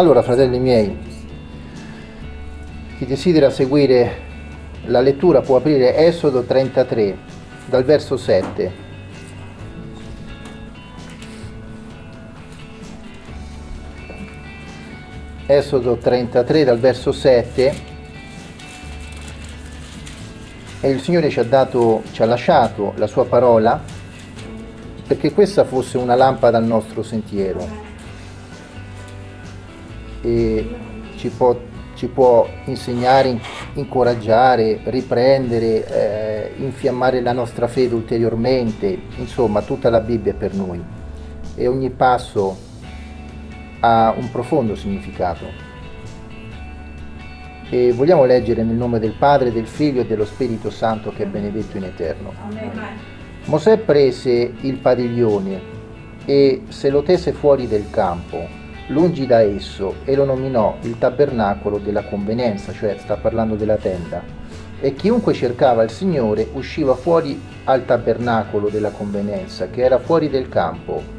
Allora, fratelli miei, chi desidera seguire la lettura può aprire Esodo 33, dal verso 7. Esodo 33 dal verso 7 e il Signore ci ha, dato, ci ha lasciato la sua parola perché questa fosse una lampada al nostro sentiero e ci può, ci può insegnare, incoraggiare, riprendere, eh, infiammare la nostra fede ulteriormente, insomma tutta la Bibbia è per noi e ogni passo ha un profondo significato. E vogliamo leggere nel nome del Padre, del Figlio e dello Spirito Santo che è benedetto in eterno. Mosè prese il padiglione e se lo tese fuori del campo, lungi da esso, e lo nominò il tabernacolo della convenienza, cioè sta parlando della tenda. E chiunque cercava il Signore usciva fuori al tabernacolo della convenienza, che era fuori del campo,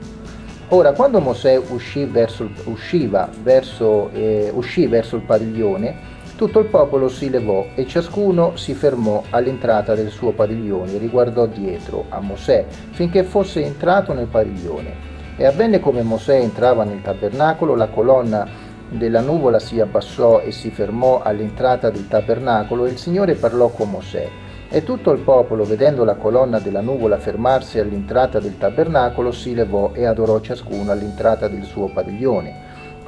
Ora, quando Mosè uscì verso, usciva verso, eh, uscì verso il padiglione, tutto il popolo si levò e ciascuno si fermò all'entrata del suo padiglione e riguardò dietro a Mosè finché fosse entrato nel padiglione. E avvenne come Mosè entrava nel tabernacolo, la colonna della nuvola si abbassò e si fermò all'entrata del tabernacolo e il Signore parlò con Mosè. E tutto il popolo, vedendo la colonna della nuvola fermarsi all'entrata del tabernacolo, si levò e adorò ciascuno all'entrata del suo padiglione.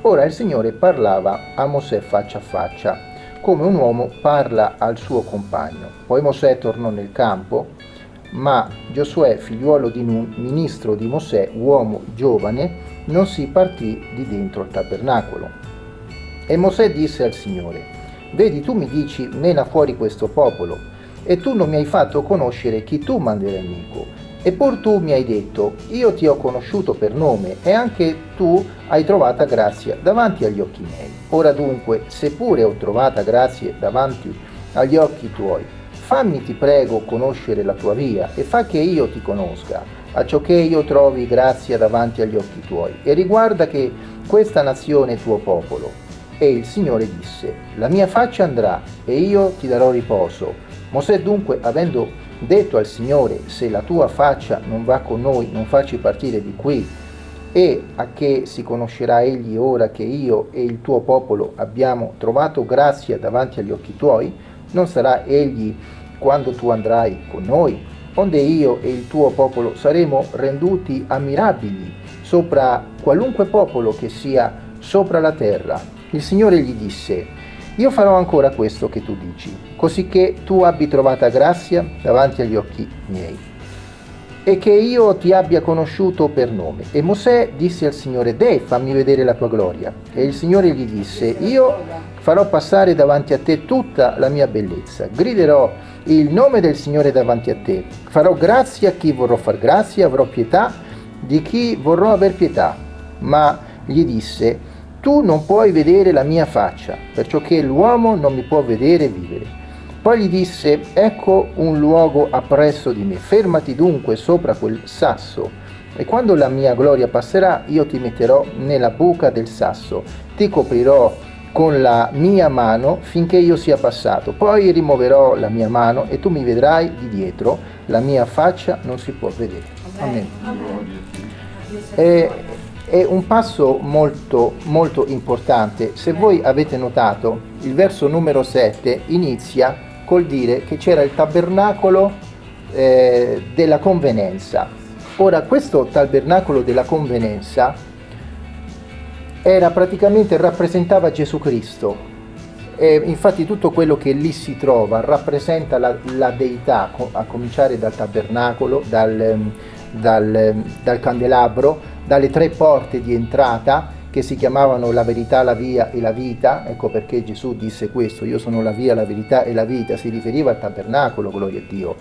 Ora il Signore parlava a Mosè faccia a faccia, come un uomo parla al suo compagno. Poi Mosè tornò nel campo, ma Giosuè, figliuolo di Nun, ministro di Mosè, uomo giovane, non si partì di dentro il tabernacolo. E Mosè disse al Signore, Vedi, tu mi dici, mena fuori questo popolo, e tu non mi hai fatto conoscere chi tu manderai amico. Eppur tu mi hai detto, io ti ho conosciuto per nome e anche tu hai trovata grazia davanti agli occhi miei. Ora dunque, seppure ho trovata grazia davanti agli occhi tuoi, fammi ti prego conoscere la tua via e fa che io ti conosca, a ciò che io trovi grazia davanti agli occhi tuoi. E riguarda che questa nazione è tuo popolo. E il Signore disse, la mia faccia andrà e io ti darò riposo Mosè dunque, avendo detto al Signore, se la tua faccia non va con noi, non facci partire di qui, e a che si conoscerà egli ora che io e il tuo popolo abbiamo trovato grazia davanti agli occhi tuoi, non sarà egli quando tu andrai con noi, onde io e il tuo popolo saremo renduti ammirabili sopra qualunque popolo che sia sopra la terra. Il Signore gli disse, io farò ancora questo che tu dici, così che tu abbi trovata grazia davanti agli occhi miei, e che io ti abbia conosciuto per nome. E Mosè disse al Signore, Deh, fammi vedere la tua gloria. E il Signore gli disse, io farò passare davanti a te tutta la mia bellezza, griderò il nome del Signore davanti a te, farò grazia a chi vorrò far grazia, avrò pietà di chi vorrò aver pietà. Ma gli disse, tu non puoi vedere la mia faccia, perciò che l'uomo non mi può vedere vivere. Poi gli disse, ecco un luogo appresso di me, fermati dunque sopra quel sasso, e quando la mia gloria passerà, io ti metterò nella buca del sasso, ti coprirò con la mia mano finché io sia passato, poi rimuoverò la mia mano e tu mi vedrai di dietro, la mia faccia non si può vedere. Amen. Amen. E, è un passo molto, molto importante. Se voi avete notato, il verso numero 7 inizia col dire che c'era il tabernacolo eh, della convenenza. Ora, questo tabernacolo della convenenza era praticamente, rappresentava Gesù Cristo. E infatti tutto quello che lì si trova rappresenta la, la deità, a cominciare dal tabernacolo, dal, dal, dal candelabro, dalle tre porte di entrata che si chiamavano la verità, la via e la vita, ecco perché Gesù disse questo, io sono la via, la verità e la vita, si riferiva al tabernacolo, gloria a Dio.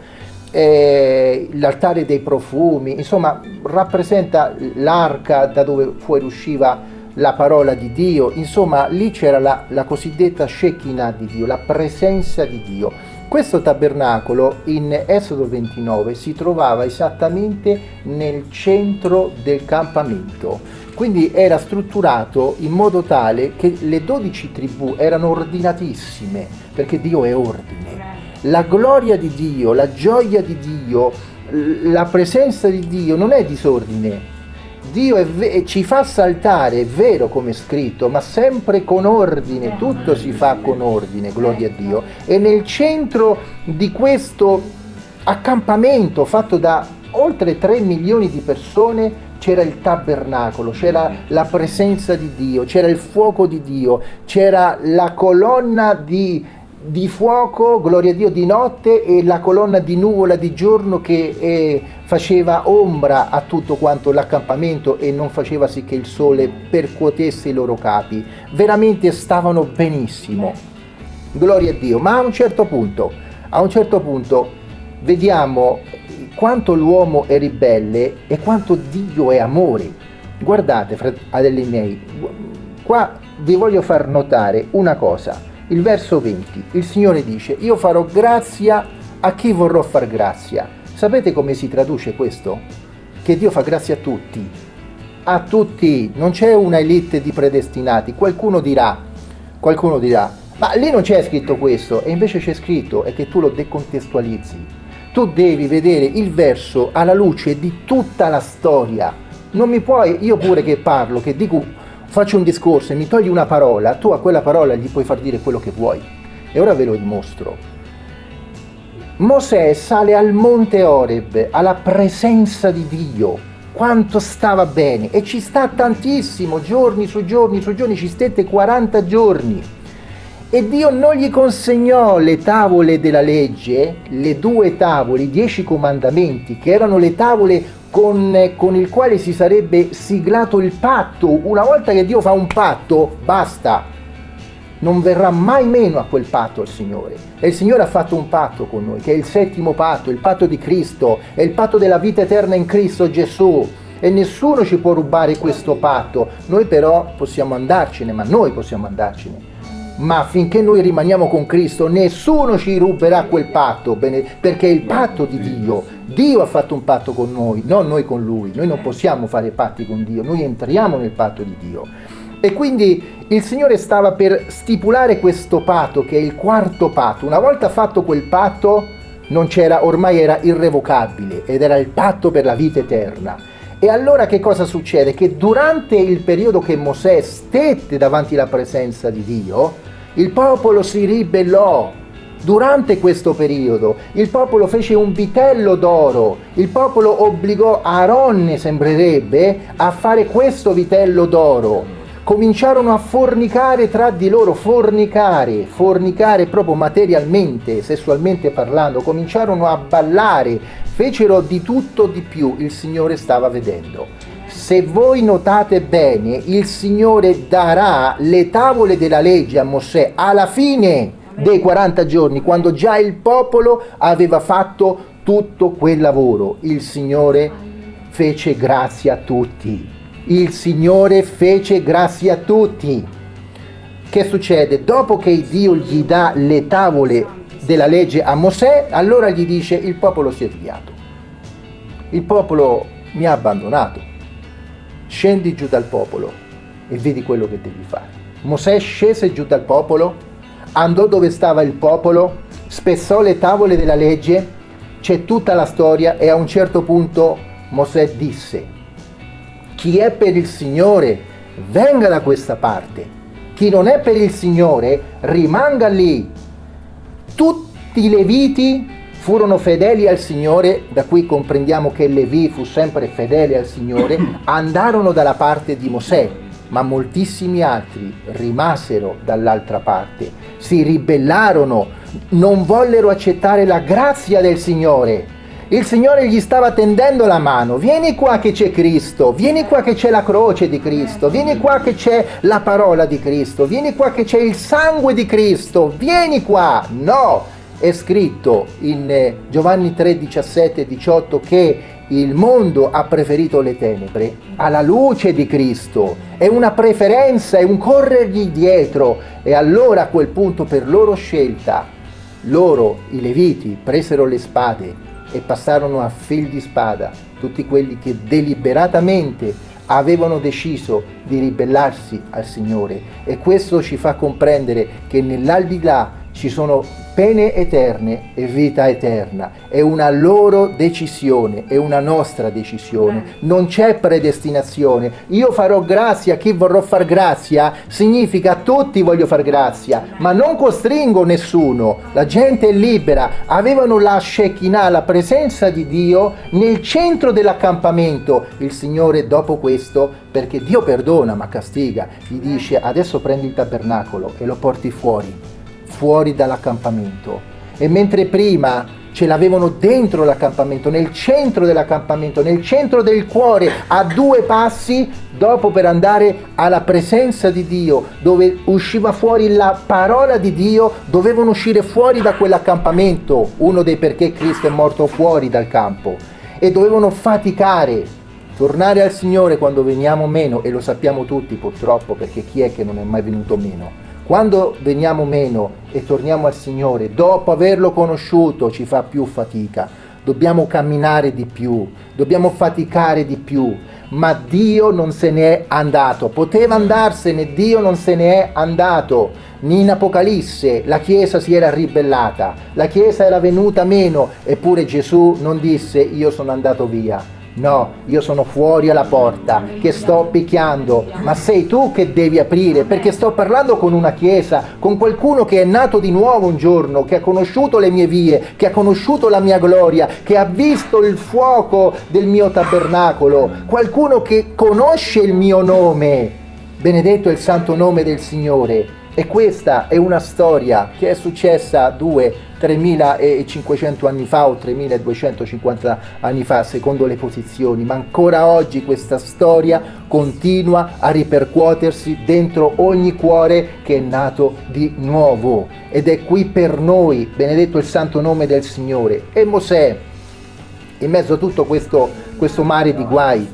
L'altare dei profumi, insomma rappresenta l'arca da dove fuori usciva la parola di Dio, insomma lì c'era la, la cosiddetta Shekinah di Dio, la presenza di Dio. Questo tabernacolo in Esodo 29 si trovava esattamente nel centro del campamento Quindi era strutturato in modo tale che le dodici tribù erano ordinatissime, perché Dio è ordine. La gloria di Dio, la gioia di Dio, la presenza di Dio non è disordine. Dio ci fa saltare, è vero come è scritto, ma sempre con ordine, tutto si fa con ordine, gloria a Dio. E nel centro di questo accampamento fatto da oltre 3 milioni di persone c'era il tabernacolo, c'era la presenza di Dio, c'era il fuoco di Dio, c'era la colonna di, di, fuoco, gloria a Dio, di notte e la colonna di nuvola di giorno che eh, faceva ombra a tutto quanto l'accampamento e non faceva sì che il sole percuotesse i loro capi. Veramente stavano benissimo, gloria a Dio, ma a un certo punto, a un certo punto vediamo quanto l'uomo è ribelle e quanto Dio è amore. Guardate, fratelli miei, qua vi voglio far notare una cosa. Il verso 20, il Signore dice, io farò grazia a chi vorrò far grazia. Sapete come si traduce questo? Che Dio fa grazia a tutti. A tutti, non c'è una elite di predestinati. Qualcuno dirà, qualcuno dirà, ma lì non c'è scritto questo, e invece c'è scritto, è che tu lo decontestualizzi tu devi vedere il verso alla luce di tutta la storia. Non mi puoi, io pure che parlo, che dico, faccio un discorso e mi togli una parola, tu a quella parola gli puoi far dire quello che vuoi. E ora ve lo dimostro. Mosè sale al monte Oreb, alla presenza di Dio, quanto stava bene, e ci sta tantissimo, giorni su giorni su giorni, ci stette 40 giorni e Dio non gli consegnò le tavole della legge, le due tavole, i dieci comandamenti, che erano le tavole con, con il quale si sarebbe siglato il patto. Una volta che Dio fa un patto, basta, non verrà mai meno a quel patto il Signore. E il Signore ha fatto un patto con noi, che è il settimo patto, il patto di Cristo, è il patto della vita eterna in Cristo Gesù. E nessuno ci può rubare questo patto. Noi però possiamo andarcene, ma noi possiamo andarcene ma finché noi rimaniamo con Cristo nessuno ci ruberà quel patto, perché è il patto di Dio. Dio ha fatto un patto con noi, non noi con Lui. Noi non possiamo fare patti con Dio, noi entriamo nel patto di Dio. E quindi il Signore stava per stipulare questo patto, che è il quarto patto. Una volta fatto quel patto, non c'era, ormai era irrevocabile, ed era il patto per la vita eterna. E allora che cosa succede? Che durante il periodo che Mosè stette davanti alla presenza di Dio, il popolo si ribellò. Durante questo periodo il popolo fece un vitello d'oro, il popolo obbligò Aaronne, sembrerebbe, a fare questo vitello d'oro. Cominciarono a fornicare tra di loro, fornicare, fornicare proprio materialmente, sessualmente parlando, cominciarono a ballare, fecero di tutto di più, il Signore stava vedendo. Se voi notate bene, il Signore darà le tavole della legge a Mosè alla fine dei 40 giorni, quando già il popolo aveva fatto tutto quel lavoro. Il Signore fece grazia a tutti. Il Signore fece grazia a tutti. Che succede? Dopo che Dio gli dà le tavole della legge a Mosè, allora gli dice il popolo si è sviato. Il popolo mi ha abbandonato. Scendi giù dal popolo e vedi quello che devi fare. Mosè scese giù dal popolo, andò dove stava il popolo, spessò le tavole della legge, c'è tutta la storia e a un certo punto Mosè disse chi è per il Signore venga da questa parte, chi non è per il Signore rimanga lì tutti i Leviti furono fedeli al Signore, da qui comprendiamo che Levi fu sempre fedele al Signore, andarono dalla parte di Mosè, ma moltissimi altri rimasero dall'altra parte, si ribellarono, non vollero accettare la grazia del Signore. Il Signore gli stava tendendo la mano, vieni qua che c'è Cristo, vieni qua che c'è la croce di Cristo, vieni qua che c'è la parola di Cristo, vieni qua che c'è il sangue di Cristo, vieni qua. No, è scritto in eh, Giovanni 3, 17 e 18 che il mondo ha preferito le tenebre alla luce di Cristo. È una preferenza, è un corrergli dietro. E allora a quel punto per loro scelta, loro, i Leviti, presero le spade e passarono a fil di spada. Tutti quelli che deliberatamente avevano deciso di ribellarsi al Signore. E questo ci fa comprendere che nell'aldilà ci sono pene eterne e vita eterna. È una loro decisione, è una nostra decisione. Non c'è predestinazione. Io farò grazia a chi vorrò far grazia, significa a tutti voglio far grazia, ma non costringo nessuno. La gente è libera. Avevano la Shekinah, la presenza di Dio, nel centro dell'accampamento. Il Signore dopo questo, perché Dio perdona ma castiga, gli dice adesso prendi il tabernacolo e lo porti fuori fuori dall'accampamento e mentre prima ce l'avevano dentro l'accampamento, nel centro dell'accampamento, nel centro del cuore, a due passi, dopo per andare alla presenza di Dio, dove usciva fuori la parola di Dio, dovevano uscire fuori da quell'accampamento, uno dei perché Cristo è morto fuori dal campo, e dovevano faticare, tornare al Signore quando veniamo meno, e lo sappiamo tutti purtroppo, perché chi è che non è mai venuto meno? Quando veniamo meno e torniamo al Signore, dopo averlo conosciuto, ci fa più fatica. Dobbiamo camminare di più, dobbiamo faticare di più, ma Dio non se ne è andato. Poteva andarsene, Dio non se ne è andato. In Apocalisse la Chiesa si era ribellata, la Chiesa era venuta meno, eppure Gesù non disse io sono andato via No, io sono fuori alla porta che sto picchiando, ma sei tu che devi aprire perché sto parlando con una chiesa, con qualcuno che è nato di nuovo un giorno, che ha conosciuto le mie vie, che ha conosciuto la mia gloria, che ha visto il fuoco del mio tabernacolo, qualcuno che conosce il mio nome. Benedetto è il santo nome del Signore. E questa è una storia che è successa due, 3500 anni fa o 3250 anni fa, secondo le posizioni, ma ancora oggi questa storia continua a ripercuotersi dentro ogni cuore che è nato di nuovo. Ed è qui per noi, benedetto il santo nome del Signore. E Mosè, in mezzo a tutto questo, questo mare di guai,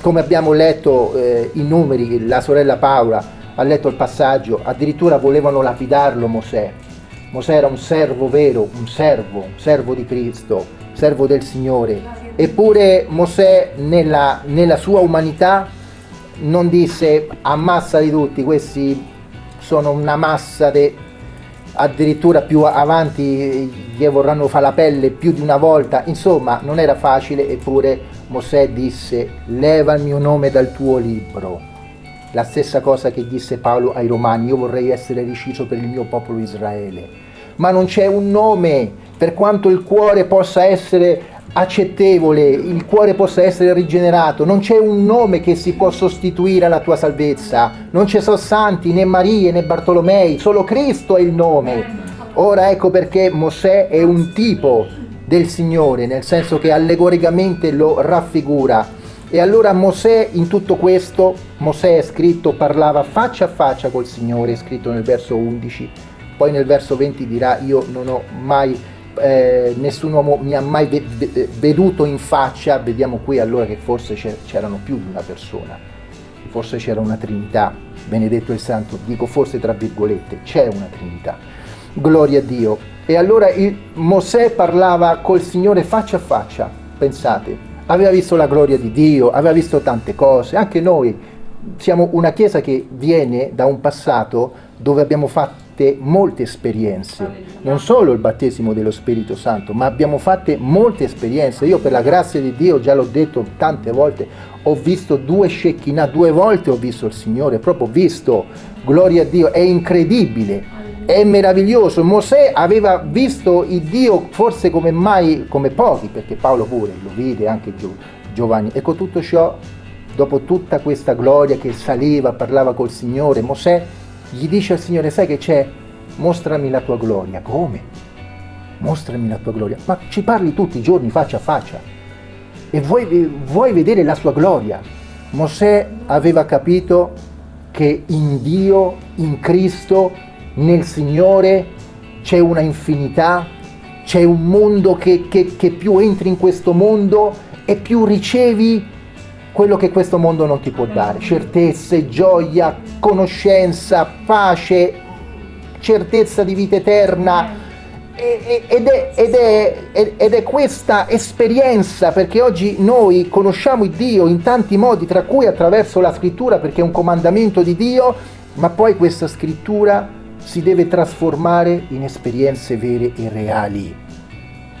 come abbiamo letto eh, i numeri, la sorella Paola, ha letto il passaggio, addirittura volevano lapidarlo Mosè. Mosè era un servo vero, un servo, un servo di Cristo, servo del Signore. Eppure Mosè nella, nella sua umanità non disse ammassa di tutti, questi sono una massa de, addirittura più avanti gli vorranno fare la pelle più di una volta, insomma non era facile, eppure Mosè disse leva il mio nome dal tuo libro la stessa cosa che disse Paolo ai Romani, io vorrei essere riciso per il mio popolo Israele. Ma non c'è un nome, per quanto il cuore possa essere accettevole, il cuore possa essere rigenerato, non c'è un nome che si può sostituire alla tua salvezza, non ci sono santi, né Marie, né Bartolomei, solo Cristo è il nome. Ora ecco perché Mosè è un tipo del Signore, nel senso che allegoricamente lo raffigura e allora Mosè in tutto questo, Mosè è scritto, parlava faccia a faccia col Signore, è scritto nel verso 11, poi nel verso 20 dirà io non ho mai, eh, nessun uomo mi ha mai veduto in faccia, vediamo qui allora che forse c'erano più di una persona, forse c'era una Trinità, benedetto il Santo, dico forse tra virgolette, c'è una Trinità, gloria a Dio. E allora il, Mosè parlava col Signore faccia a faccia, pensate, aveva visto la gloria di Dio, aveva visto tante cose, anche noi siamo una chiesa che viene da un passato dove abbiamo fatte molte esperienze, non solo il battesimo dello Spirito Santo, ma abbiamo fatte molte esperienze. Io per la grazia di Dio, già l'ho detto tante volte, ho visto due Shekinah, due volte ho visto il Signore, proprio visto, gloria a Dio, è incredibile è meraviglioso. Mosè aveva visto il Dio forse come mai, come pochi, perché Paolo pure lo vide, anche Giovanni. E con tutto ciò, dopo tutta questa gloria che saliva, parlava col Signore, Mosè gli dice al Signore, sai che c'è? Mostrami la tua gloria. Come? Mostrami la tua gloria. Ma ci parli tutti i giorni faccia a faccia. E vuoi, vuoi vedere la sua gloria? Mosè aveva capito che in Dio, in Cristo, nel Signore c'è una infinità, c'è un mondo che, che, che più entri in questo mondo e più ricevi quello che questo mondo non ti può dare, certezze, gioia, conoscenza, pace, certezza di vita eterna, ed è, ed, è, ed è, questa esperienza, perché oggi noi conosciamo il Dio in tanti modi, tra cui attraverso la scrittura, perché è un comandamento di Dio, ma poi questa scrittura si deve trasformare in esperienze vere e reali,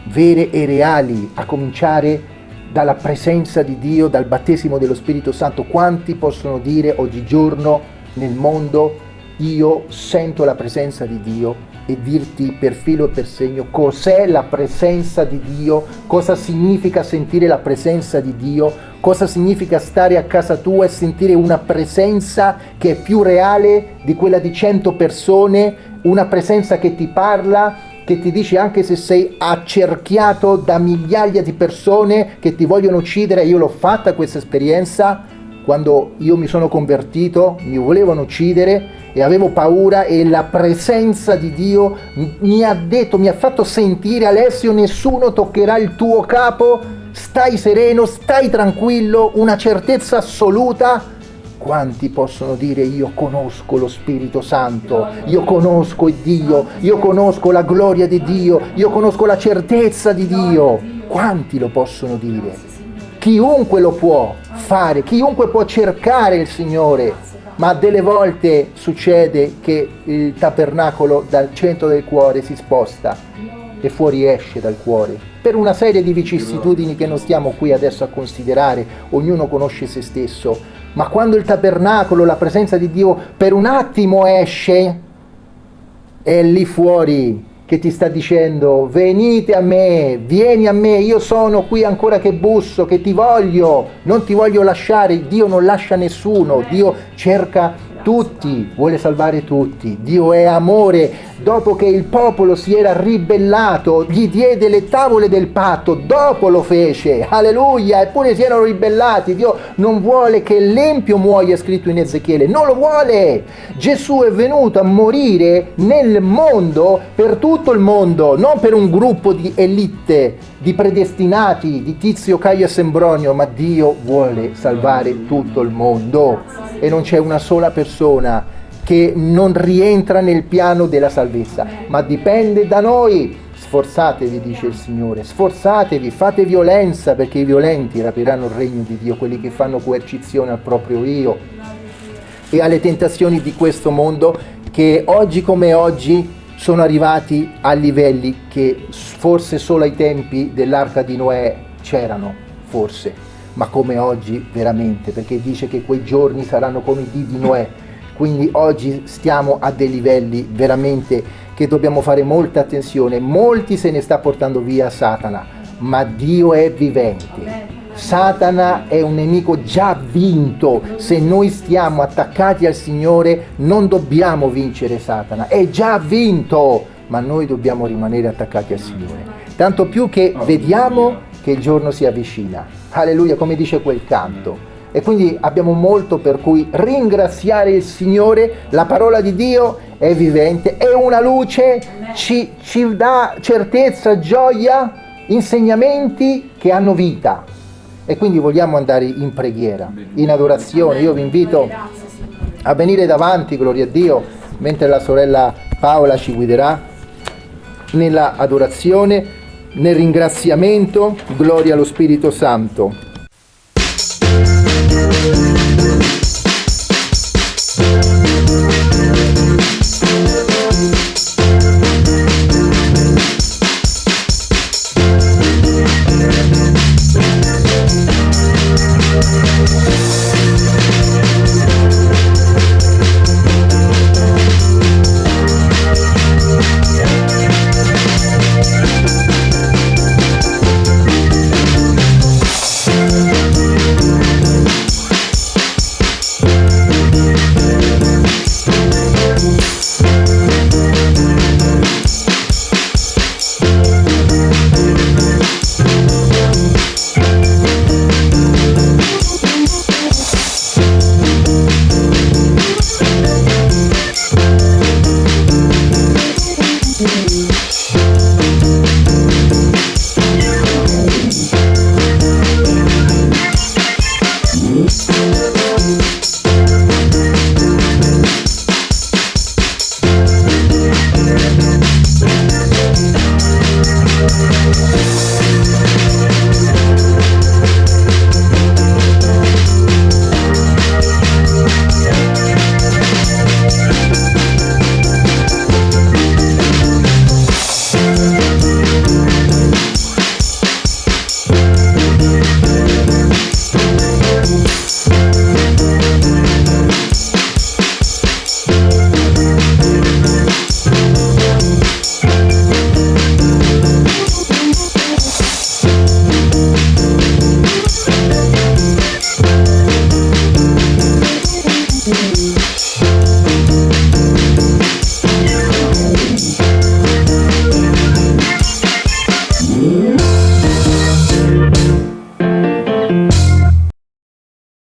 vere e reali, a cominciare dalla presenza di Dio, dal battesimo dello Spirito Santo. Quanti possono dire oggigiorno nel mondo io sento la presenza di Dio e dirti per filo e per segno cos'è la presenza di Dio, cosa significa sentire la presenza di Dio, cosa significa stare a casa tua e sentire una presenza che è più reale di quella di cento persone, una presenza che ti parla, che ti dice anche se sei accerchiato da migliaia di persone che ti vogliono uccidere, io l'ho fatta questa esperienza, quando io mi sono convertito, mi volevano uccidere e avevo paura e la presenza di Dio mi ha detto, mi ha fatto sentire Alessio, nessuno toccherà il tuo capo, stai sereno, stai tranquillo, una certezza assoluta. Quanti possono dire io conosco lo Spirito Santo, io conosco Dio, io conosco la gloria di Dio, io conosco la certezza di Dio? Quanti lo possono dire? Chiunque lo può fare, chiunque può cercare il Signore, ma delle volte succede che il tabernacolo dal centro del cuore si sposta e fuori esce dal cuore per una serie di vicissitudini che non stiamo qui adesso a considerare, ognuno conosce se stesso, ma quando il tabernacolo, la presenza di Dio per un attimo esce, è lì fuori che ti sta dicendo venite a me, vieni a me, io sono qui ancora che busso, che ti voglio, non ti voglio lasciare, Dio non lascia nessuno, Dio cerca tutti, vuole salvare tutti. Dio è amore. Dopo che il popolo si era ribellato, gli diede le tavole del patto, dopo lo fece. Alleluia! Eppure si erano ribellati. Dio non vuole che l'empio muoia, scritto in Ezechiele. Non lo vuole! Gesù è venuto a morire nel mondo, per tutto il mondo, non per un gruppo di elite, di predestinati, di Tizio, Caio e Sembronio, ma Dio vuole salvare tutto il mondo e non c'è una sola persona che non rientra nel piano della salvezza, ma dipende da noi. Sforzatevi, dice il Signore, sforzatevi, fate violenza perché i violenti rapiranno il regno di Dio, quelli che fanno coercizione al proprio io. E alle tentazioni di questo mondo che oggi come oggi sono arrivati a livelli che forse solo ai tempi dell'arca di Noè c'erano, forse ma come oggi veramente, perché dice che quei giorni saranno come i dì di Noè. Quindi oggi stiamo a dei livelli veramente che dobbiamo fare molta attenzione. Molti se ne sta portando via Satana, ma Dio è vivente. Satana è un nemico già vinto, se noi stiamo attaccati al Signore non dobbiamo vincere Satana, è già vinto, ma noi dobbiamo rimanere attaccati al Signore. Tanto più che vediamo che il giorno si avvicina. Alleluia, come dice quel canto. E quindi abbiamo molto per cui ringraziare il Signore, la parola di Dio è vivente, è una luce, ci, ci dà certezza, gioia, insegnamenti che hanno vita. E quindi vogliamo andare in preghiera, in adorazione. Io vi invito a venire davanti, gloria a Dio, mentre la sorella Paola ci guiderà nella adorazione nel ringraziamento, gloria allo Spirito Santo.